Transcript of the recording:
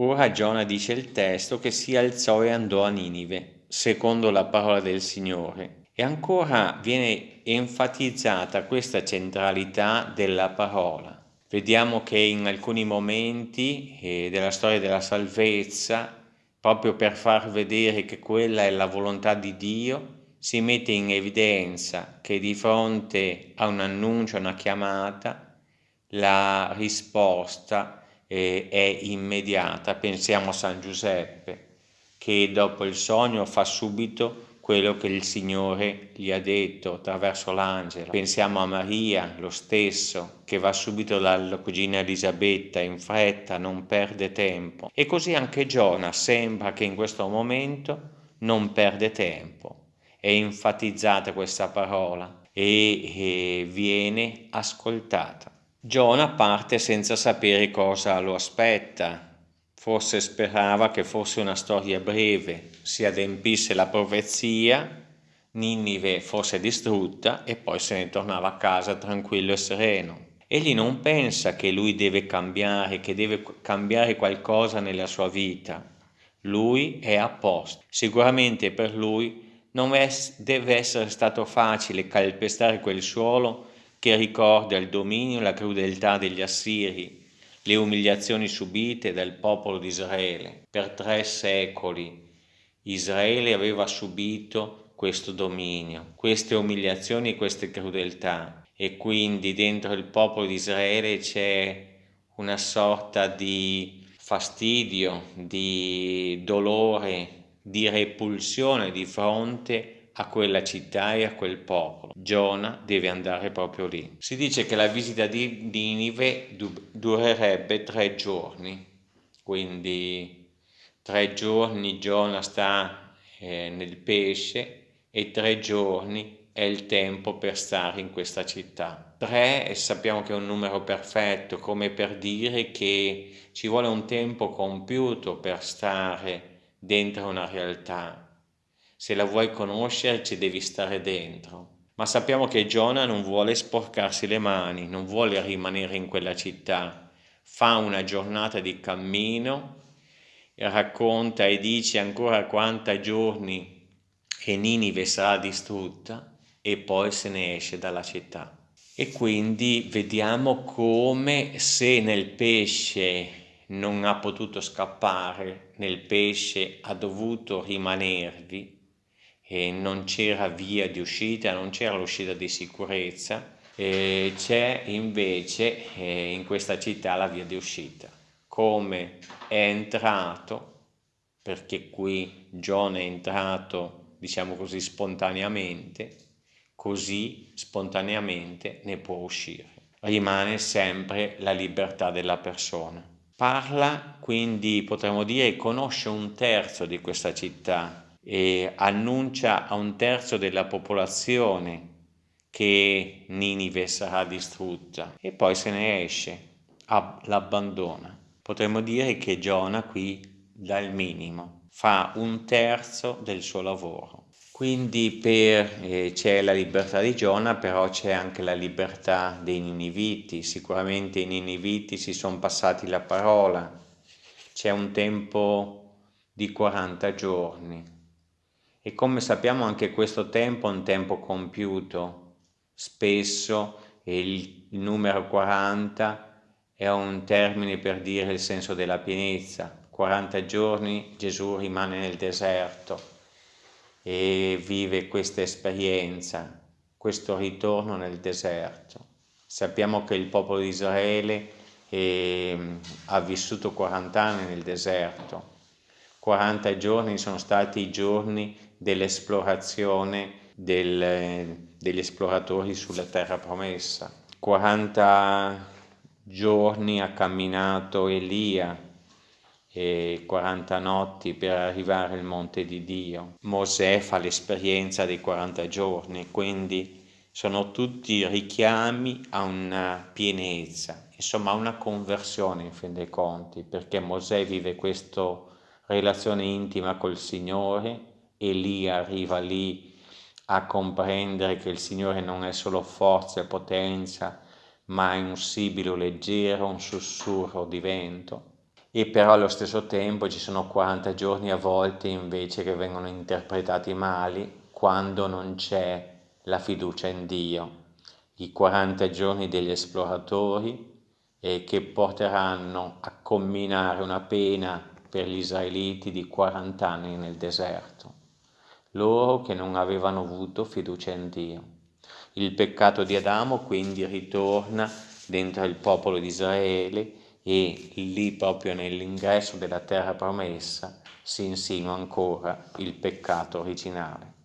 Ora Giona dice il testo che si alzò e andò a Ninive, secondo la parola del Signore. E ancora viene enfatizzata questa centralità della parola. Vediamo che in alcuni momenti eh, della storia della salvezza, proprio per far vedere che quella è la volontà di Dio, si mette in evidenza che di fronte a un annuncio, a una chiamata, la risposta eh, è immediata. Pensiamo a San Giuseppe che dopo il sogno fa subito quello che il Signore gli ha detto attraverso l'angelo. Pensiamo a Maria, lo stesso, che va subito dalla cugina Elisabetta in fretta, non perde tempo. E così anche Giona sembra che in questo momento non perde tempo. È enfatizzata questa parola e, e viene ascoltata. Giona parte senza sapere cosa lo aspetta, forse sperava che fosse una storia breve, si adempisse la profezia, Ninive fosse distrutta e poi se ne tornava a casa tranquillo e sereno. Egli non pensa che lui deve cambiare, che deve cambiare qualcosa nella sua vita. Lui è a posto. Sicuramente per lui non deve essere stato facile calpestare quel suolo che ricorda il dominio e la crudeltà degli Assiri, le umiliazioni subite dal popolo di Israele. Per tre secoli Israele aveva subito questo dominio, queste umiliazioni e queste crudeltà e quindi dentro il popolo di Israele c'è una sorta di fastidio, di dolore, di repulsione di fronte a quella città e a quel popolo. Giona deve andare proprio lì. Si dice che la visita di Ninive durerebbe tre giorni, quindi tre giorni Giona sta eh, nel pesce e tre giorni è il tempo per stare in questa città. Tre sappiamo che è un numero perfetto, come per dire che ci vuole un tempo compiuto per stare dentro una realtà se la vuoi conoscere ci devi stare dentro. Ma sappiamo che Giona non vuole sporcarsi le mani, non vuole rimanere in quella città. Fa una giornata di cammino e racconta e dice ancora quanta giorni e Ninive sarà distrutta e poi se ne esce dalla città. E quindi vediamo come se nel pesce non ha potuto scappare, nel pesce ha dovuto rimanervi, e non c'era via di uscita, non c'era l'uscita di sicurezza, c'è invece eh, in questa città la via di uscita. Come è entrato, perché qui John è entrato, diciamo così, spontaneamente, così spontaneamente ne può uscire. Rimane sempre la libertà della persona. Parla, quindi potremmo dire, conosce un terzo di questa città, e annuncia a un terzo della popolazione che Ninive sarà distrutta e poi se ne esce, l'abbandona. Potremmo dire che Giona qui dà il minimo, fa un terzo del suo lavoro. Quindi eh, c'è la libertà di Giona, però c'è anche la libertà dei Niniviti. Sicuramente i Niniviti si sono passati la parola. C'è un tempo di 40 giorni e come sappiamo anche questo tempo è un tempo compiuto, spesso il, numero 40 è un termine per dire il senso della pienezza. 40 giorni Gesù rimane nel deserto e vive questa esperienza, questo ritorno nel deserto. Sappiamo che il popolo di Israele eh, ha vissuto 40 anni nel deserto, 40 giorni sono stati i giorni dell'esplorazione del, degli esploratori sulla terra promessa. 40 giorni ha camminato Elia e 40 notti per arrivare al monte di Dio. Mosè fa l'esperienza dei 40 giorni, quindi sono tutti richiami a una pienezza, insomma a una conversione in fin dei conti, perché Mosè vive questa relazione intima col Signore e lì arriva lì a comprendere che il Signore non è solo forza e potenza, ma è un sibilo leggero, un sussurro di vento. e però allo stesso tempo ci sono 40 giorni a volte invece che vengono interpretati male quando non c'è la fiducia in Dio. I 40 giorni degli esploratori eh, che porteranno a comminare una pena per gli israeliti di 40 anni nel deserto, loro che non avevano avuto fiducia in Dio. Il peccato di Adamo quindi ritorna dentro il popolo di Israele e lì proprio nell'ingresso della terra promessa si insinua ancora il peccato originale.